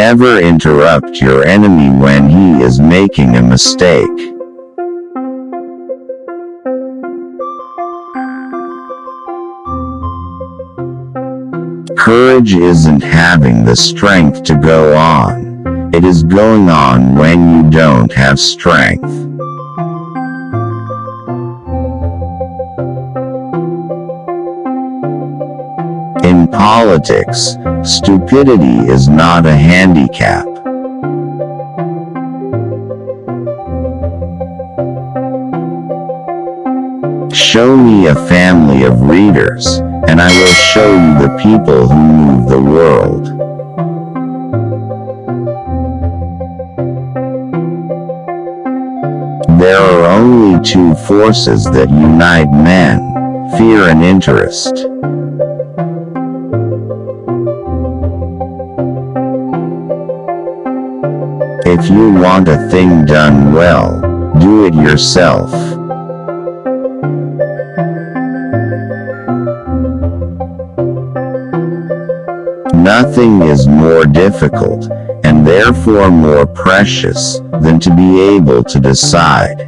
Never interrupt your enemy when he is making a mistake. Courage isn't having the strength to go on. It is going on when you don't have strength. Politics, stupidity is not a handicap. Show me a family of readers, and I will show you the people who move the world. There are only two forces that unite men, fear and interest. If you want a thing done well, do it yourself. Nothing is more difficult, and therefore more precious, than to be able to decide.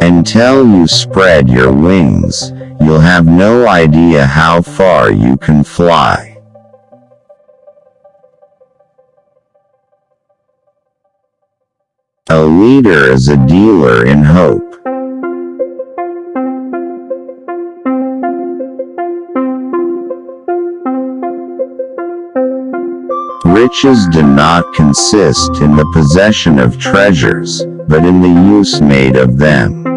Until you spread your wings, you'll have no idea how far you can fly. A leader is a dealer in hope. Riches do not consist in the possession of treasures, but in the use made of them.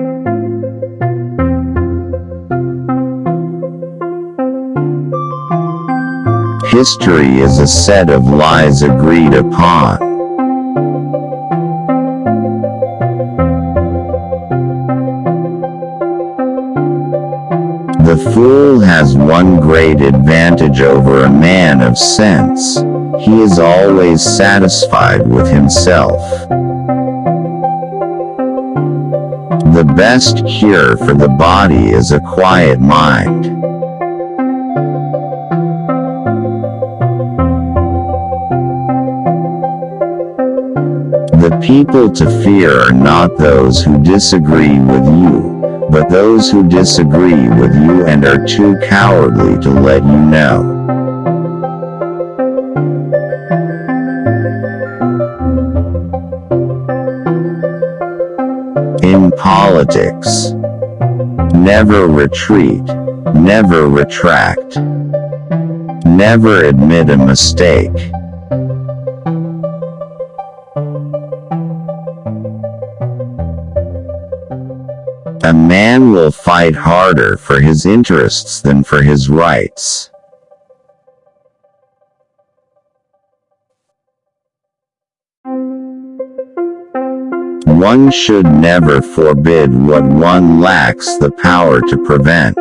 History is a set of lies agreed upon. The fool has one great advantage over a man of sense. He is always satisfied with himself. The best cure for the body is a quiet mind. People to fear are not those who disagree with you, but those who disagree with you and are too cowardly to let you know. In politics, never retreat, never retract, never admit a mistake. A man will fight harder for his interests than for his rights. One should never forbid what one lacks the power to prevent.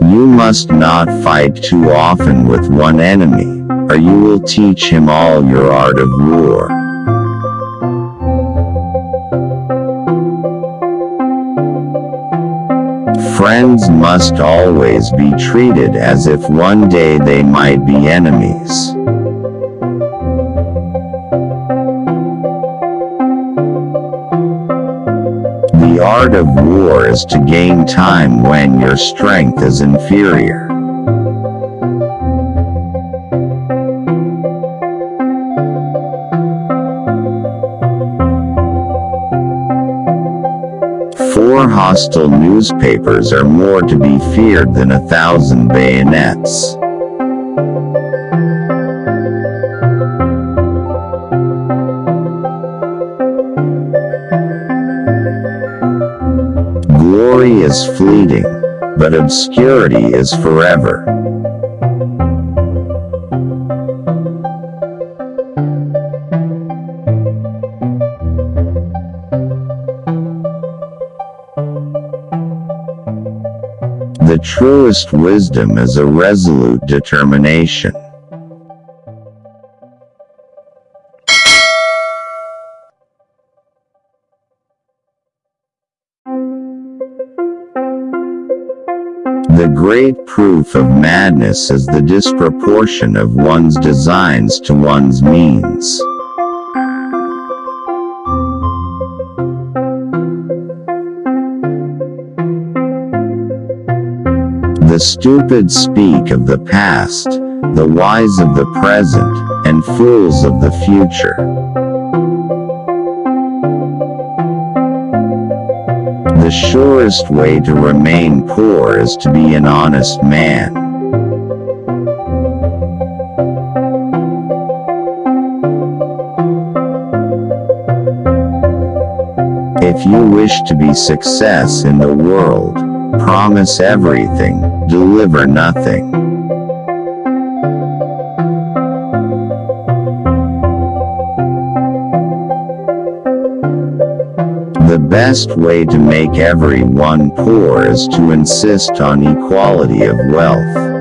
You must not fight too often with one enemy or you will teach him all your art of war. Friends must always be treated as if one day they might be enemies. The art of war is to gain time when your strength is inferior. Four hostile newspapers are more to be feared than a thousand bayonets. Glory is fleeting, but obscurity is forever. The truest wisdom is a resolute determination. The great proof of madness is the disproportion of one's designs to one's means. The stupid speak of the past, the wise of the present, and fools of the future. The surest way to remain poor is to be an honest man. If you wish to be success in the world, promise everything, deliver nothing. The best way to make everyone poor is to insist on equality of wealth.